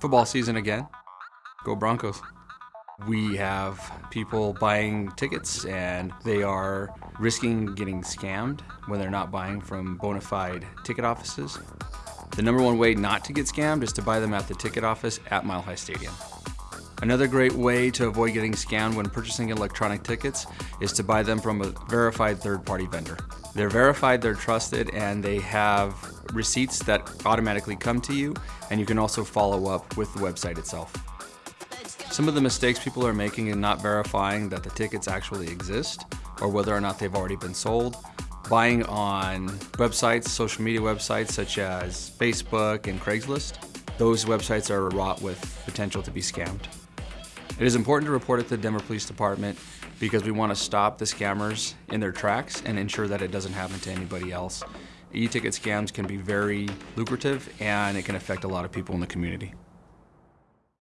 Football season again. Go Broncos. We have people buying tickets and they are risking getting scammed when they're not buying from bona fide ticket offices. The number one way not to get scammed is to buy them at the ticket office at Mile High Stadium. Another great way to avoid getting scammed when purchasing electronic tickets is to buy them from a verified third-party vendor. They're verified, they're trusted, and they have receipts that automatically come to you, and you can also follow up with the website itself. Some of the mistakes people are making in not verifying that the tickets actually exist or whether or not they've already been sold. Buying on websites, social media websites such as Facebook and Craigslist. Those websites are wrought with potential to be scammed. It is important to report it to the Denver Police Department because we want to stop the scammers in their tracks and ensure that it doesn't happen to anybody else. E-ticket scams can be very lucrative and it can affect a lot of people in the community.